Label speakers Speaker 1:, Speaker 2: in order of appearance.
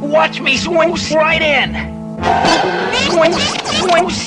Speaker 1: Watch me swing right in! Swing, swing,